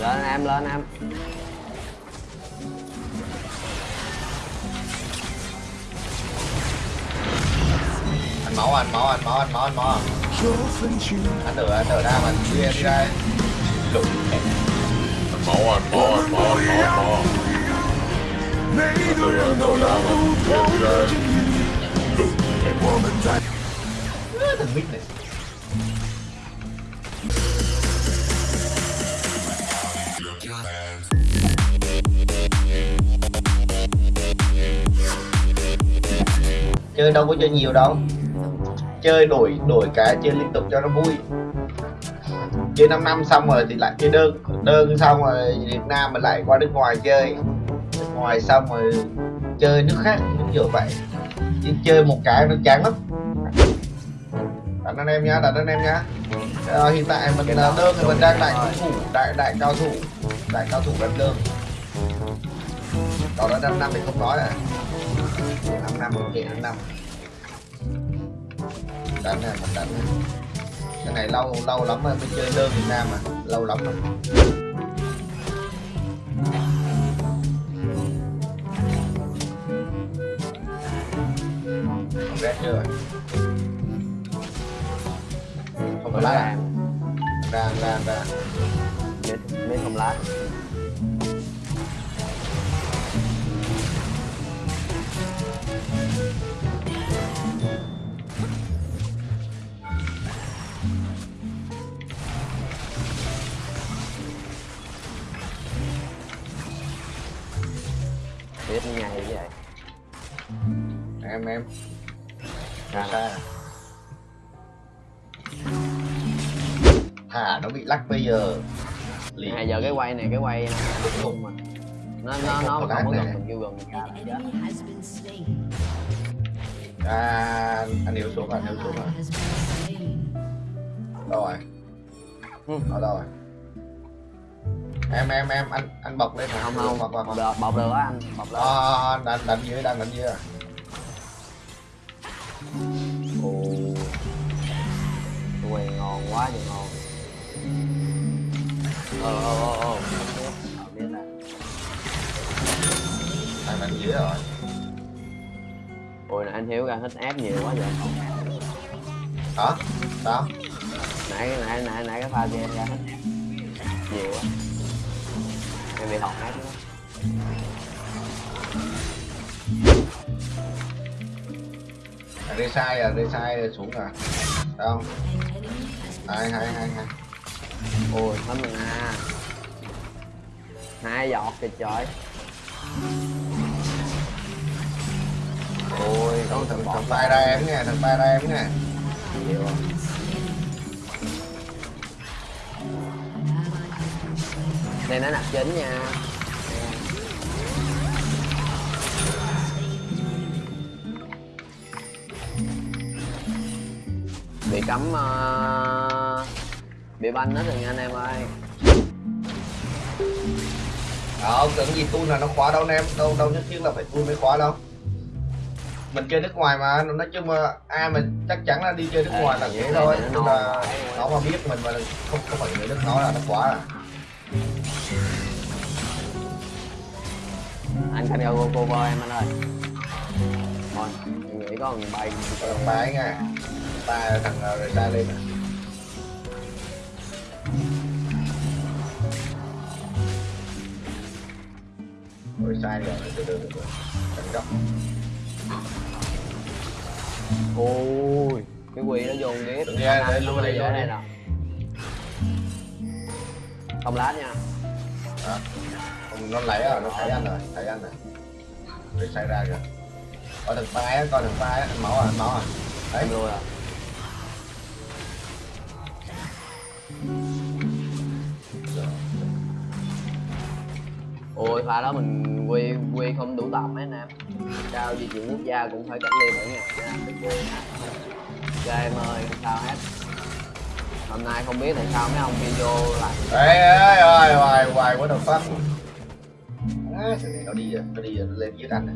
lên em lên em. Anh máu anh máu anh máu anh máu anh máu. Anh đợi anh đợi ra mà đi đi đây lục. Máu, anh máu anh máu anh máu anh máu. Đợi anh đợi ra mà đi ra. Thằng mít này. Chơi đâu có chơi nhiều đâu. Chơi đổi đổi cái chơi liên tục cho nó vui. Chơi 5 năm xong rồi thì lại chơi đơn đơn xong rồi Việt Nam mình lại qua nước ngoài chơi. Nước ngoài xong rồi chơi nước khác như vậy. Chứ chơi một cái nó chán lắm. Đặt anh em nhá đặt anh em nhá. À, hiện tại mình là đơn thì mình đang đại thủ đại đại cao thủ đại cao thủ đánh đơn. Còn là năm năm thì không nói à 5 năm ok 5 năm đánh này mình đánh cái này lâu lâu lắm rồi mới chơi đơn Việt Nam mà lâu lắm rồi Không rét chưa không có lá à? ra ra ra mít không lá biết ngày vậy. Em em. Ra xa thả nó bị lắc bây giờ. Liền à giờ cái quay này cái quay nó khung mà nó nó nó Không có gần mình kêu gần mình ra à, anh yếu xuống anh yếu xuống rồi đâu rồi? Ừ. ở đâu rồi? Em em em anh anh bọc lên không không. Hoặc hoặc bọc, bọc được á anh. Bọc lên à, đánh đánh dưới đang đánh dưới à ồ. Quay ngon quá trời ngon. Ờ ờ ờ Ờ, đánh dưới rồi ôi nãy anh hiếu ra hết ép nhiều quá vậy. Hả? Sao? Nãy nãy nãy nãy cái pha kia ra hết ép nhiều quá. Em bị hỏng ép đó à, rê sai à rê sai xuống à. Sao? Không hai hai hai hai. Ôi hết mình à. Hai giọt kìa trời ôi con thằng thằng tay ra em nè thằng tay ra em nè. Nhiều đây nó nạp chính nha. Bị cấm uh, bị banh hết rồi nha anh em ơi. Ờ, cần gì tôi là nó khóa đâu anh em? Đâu đâu nhất thiết là phải tôi mới khóa đâu mình chơi nước ngoài mà nói chung mà ai mà chắc chắn là đi chơi nước Ê, ngoài là vậy này thôi là quá. nó mà biết mình mà không không phải người nước nó là nó khóa à anh canh go cover em anh ơi thôi em nghĩ có một bay thằng ba ấy nha ta thằng ờ, rồi ta lên à. rồi sai rồi từ từ từ từ Cẩn trọng. Ôi cái quỳ nó dồn ghét Đừng nghe, để luôn đây, đây. nè. không lát nha. Đó. Ông nó lấy rồi nó thấy anh rồi thấy anh rồi. Rồi sai ra rồi coi thằng phai á coi thằng anh máu à máu à. Đấy. Lui à ôi pha đó mình quy quy không đủ tầm mấy anh em. Sao di chuyển quốc gia cũng phải cách ly mỗi ngày nha đừng quên em ơi sao hết? Hôm nay không biết tại sao mấy ông video lại. Ê, ê, ơi, hoài, hoài, what the fuck à, thằng này nó đi rồi, nó đi rồi, nó lên giết anh này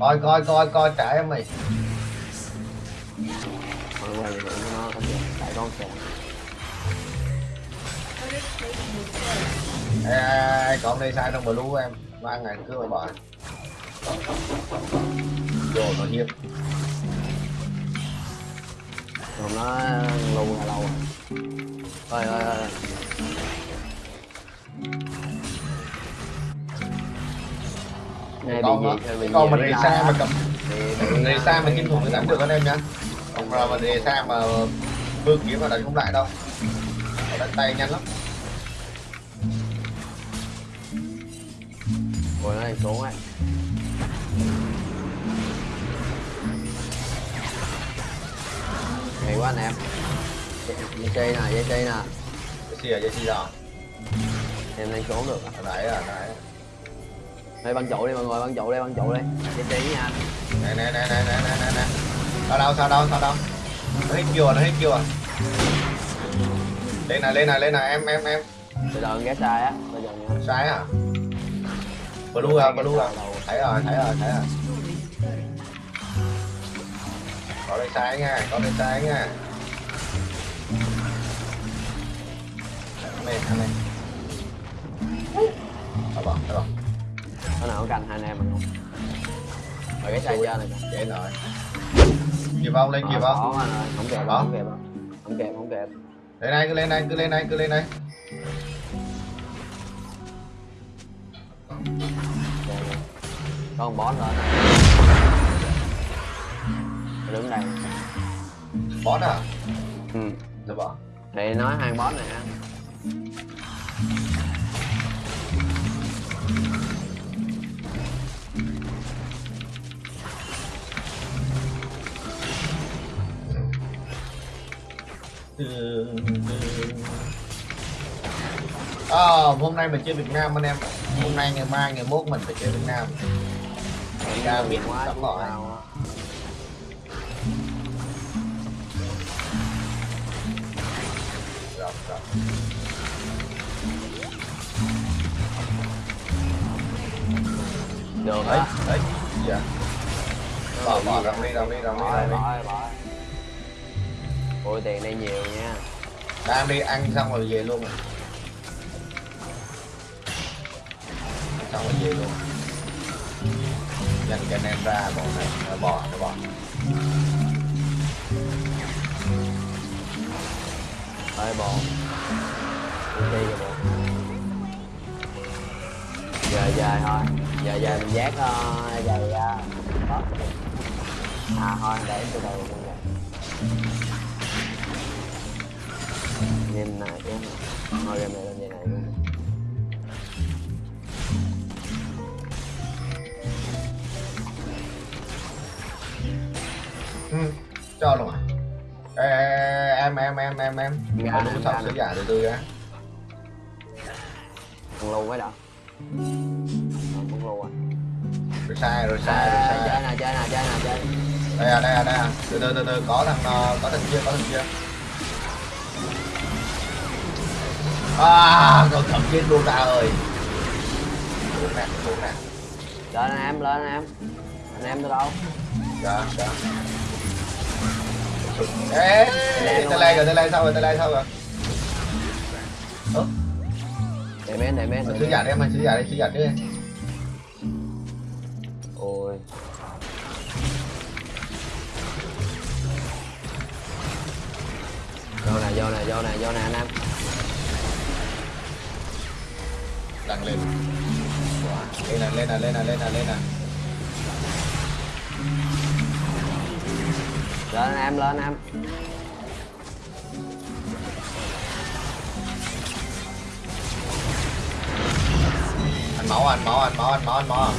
Coi, coi, coi, coi, trả em mày. Mọi người nó không được tại con sẽ Ê, ai, ai, có ông đây sai trong blue em. Ăn ngày cứ mà bỏ. Đồ nó hiếp. Còn nó lù là lâu rồi thôi thôi Này con cái con mà xa mà á? cầm rề xa mà kinh thủ mới đánh được anh em nhá. Còn mà mà rề xa mà vương kiếm mà đánh không lại đâu. Đánh tay nhanh lắm Ôi ơi, xuống anh Hay quá anh em. Dây chơi nè, dây chơi nè. Dây chi à dây chi rồi à? Em đang xuống được. À? nãy rồi, nãy Đây băng trụ đi mọi người, băng trụ đi, băng trụ đi. Dây chi nha. Nè nè nè nè nè nè nè. Sao đâu, sao đâu, sao đâu? Nó hit chưa, nó hit chưa? Lên nè, lên nè, lên nè, em em em. Bây giờ ghé sai á, bây giờ Sai hả? À? Blue à blue à thấy rồi thấy rồi thấy rồi. Có đây sai nha có đây sai nha. Lên anh lên Đó bỏ đó bỏ Nó nào có canh hai anh em mà không Rồi ghé sai trên này kìa. Dễ rồi. Kịp không lên kịp Ờ, không anh không kịp, không kịp. Không kịp, không kịp lên này cứ lên này cứ lên này cứ lên này Có con boss lên. Đứng đây bó à? Ừ. Rồi bỏ. Thì nói hai boss này ha. Ờ, hôm nay mình chơi Việt Nam anh em. Hôm nay ngày mai ngày mốt mình phải chơi Việt Nam Ra biết sắp chứ bỏ sao á. Rồi, rồi. Được. Đấy, đấy. Dạ. Bỏ, bỏ, rộng đi, rộng đi, rộng đi, rộng đi Ôi tiền đây nhiều nha. Đang đi ăn xong rồi về luôn. Rồi Xong rồi về luôn Dành cho anh em ra bỏ này, nó bỏ, nó bỏ Đi đi rồi Giờ giờ thôi. Giờ giờ mình giác uh, giày uh. À thôi để từ đầu mình giác Nhìn này. Chứ Thôi game này lên vậy này luôn Cho luôn à? Ê, ê, em, em, em, em, em. Dạ, sọc em. sửa giả từ từ á Thằng lưu đọc Không cũng lưu à. Rồi sai, rồi sai, rồi À, Chơi sai nè, chơi nè, chơi nè, chơi Đây à, đây à, đây à. Từ từ, từ từ, có thằng, ờ, có thằng kia, có thằng kia. À, con thằng kia luôn ra ơi. Đúng nè, đúng nè Lên anh em, lên anh em. Anh em từ đâu? Dạ, dạ Ê, tay lai rồi, tay lai sao rồi, tay lai sao rồi. Ơ, Để men, để men, sứ giả đi em ơi, sứ giả đi, sứ giả đi Ôi. Vô nè, vô nè, vô nè, vô nè anh em. Đăng lên. Wow, Lên nè, lên nè, lên nè, lên nè, lên nè Lên em, lên anh em. Anh máu, anh máu, anh máu, anh máu, anh máu.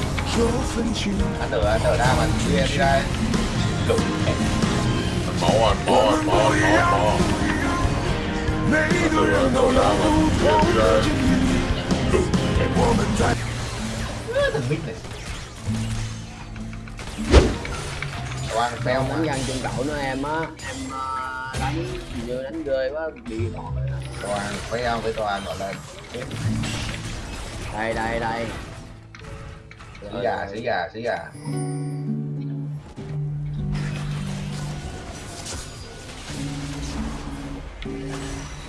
Anh tử, anh tử ra mà đi, đi ra Lục Anh máu anh máu anh máu anh máu anh máu. Anh tự anh tự ra mà Đi ra thằng mít này quan wow, muốn món nhân trung đội nữa em á. Em ờ, đánh như đánh rơi quá bị đòn rồi đó. Toàn phèo với toàn gọi lên đây đây đây. Sĩ gà sĩ gà sĩ gà.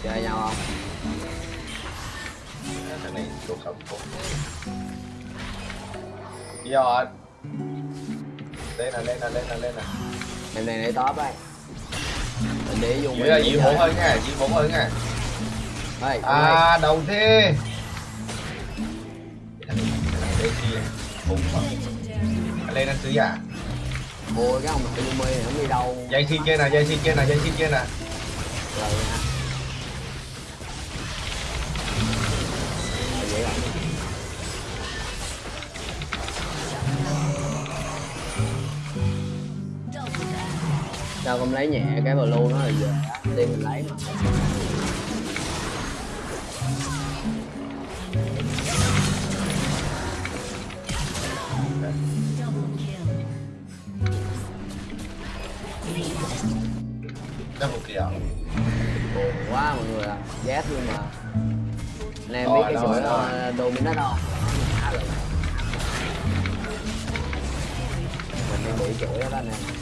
Chơi nhau không? Cái này thuộc sống thuộc do lên nè lên nè lên nè lên nè em này lấy top đây. Mình để dùng là chỉ bốn hơn nha chỉ bốn hơn nha. Đây à. đầu thế bốn lên ăn sứ à. Ôi cái ông Yumi này không đi đâu? Dây xin kia nè dây xin kia nè dây xin kia nè sao không lấy nhẹ cái blue nó là giờ đi mình lấy mà double kill buồn quá mọi người à ghét luôn mà anh em Rồi, biết cái rồi, rồi. uh, dominate không Ngã rồi. mình đang bị chuỗi đó anh em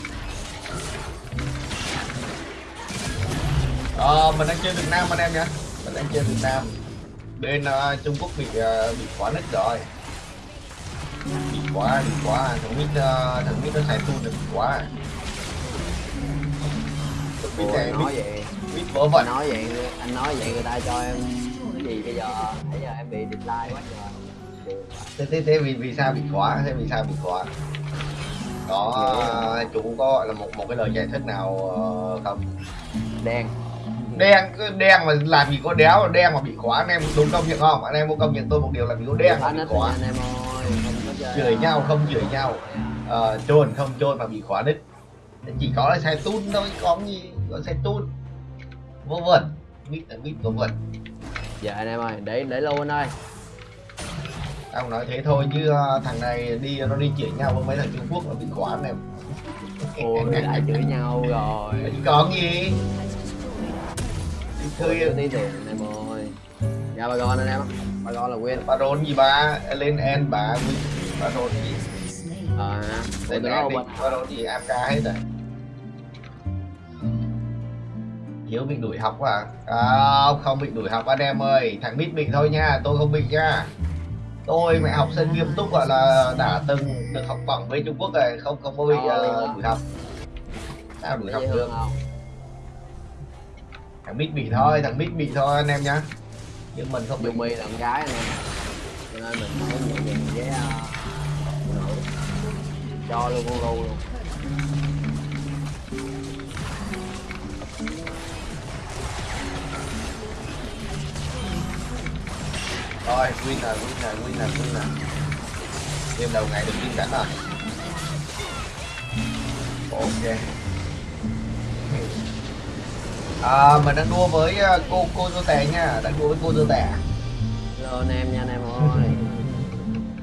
ờ mình đang chơi Việt Nam anh em nhé mình đang chơi Việt Nam. Bên ờ, Trung Quốc bị ờ, bị quá nứt rồi. Bị quá bị quá thằng mít ờ, thằng mít nó xài tool được quá mít này nói vậy. Mít vỡ vẩn. Nói vậy anh nói vậy người ta cho em cái gì bây giờ? Bây giờ em bị decline quá trời. Thế thế thế vì vì sao bị quá thế vì sao bị quá có ờ, chủ có gọi là một một cái lời giải thích nào không? Đen đen cứ đen mà làm gì có đéo đen mà bị khóa anh em đúng công nhận không? Anh em có công nhận tôi một điều là bị có đen mà bị khóa. Anh em ơi chửi nhau không chửi nhau. Ờ, trôn không trôn mà bị khóa đích chỉ có là xài tun thôi có gì có xài tun vô vẩn mít là mít vô vẩn. Giờ anh em ơi để để luôn anh ơi. Tao nói thế thôi chứ ờ, thằng này đi nó đi chửi nhau với mấy thằng Trung Quốc là bị khóa anh em. Ôi lại chửi nhau rồi. Có gì đi Thôi chơi tí tiền anh em ơi. Dạ bà con anh em Bà con là win bà rôn gì ba lên en bà win bà rôn gì? Ờ Để nó đi. bên bà rôn gì? AFK hết rồi. Hiếu bị đuổi học à? à không bị đuổi học anh em ơi. Thằng mít bị thôi nha tôi không bị nha. Tôi mẹ học sinh nghiêm túc gọi là đã từng được học bổng với Trung Quốc rồi không không có bị ờ, đuổi học. Sao đuổi học được thằng mít bị thôi thằng mít bị thôi anh em nhá. Nhưng mình không bị Yumi là con gái anh em. Cho nên mình phải nhẹ nhàng với uh, Cho luôn con lu luôn. Rồi win là win là win là win là. Game đầu ngày được win cảnh rồi. Ok à, mình đang đua với à, cô cô dô tè nha. Đang đua với cô dô tè Hello anh em nha anh em ơi.